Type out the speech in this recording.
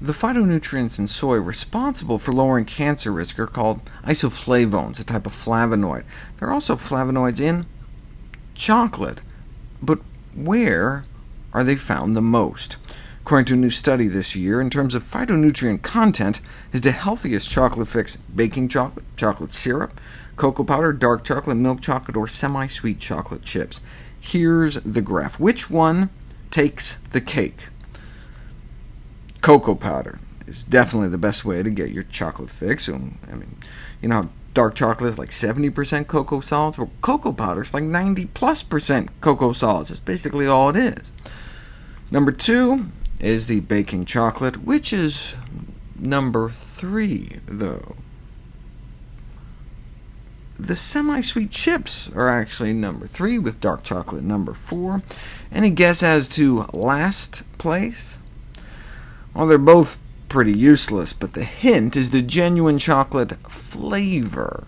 The phytonutrients in soy responsible for lowering cancer risk are called isoflavones, a type of flavonoid. There are also flavonoids in chocolate, but where are they found the most? According to a new study this year, in terms of phytonutrient content, is the healthiest chocolate fix baking chocolate, chocolate syrup, cocoa powder, dark chocolate, milk chocolate, or semi-sweet chocolate chips. Here's the graph. Which one takes the cake? Cocoa powder is definitely the best way to get your chocolate fix. Um, I mean, you know dark chocolate is like 70% cocoa solids? Well, cocoa powder is like 90 plus percent cocoa solids. That's basically all it is. Number two is the baking chocolate, which is number three, though. The semi-sweet chips are actually number three, with dark chocolate number four. Any guess as to last place? Well, they're both pretty useless, but the hint is the genuine chocolate flavor.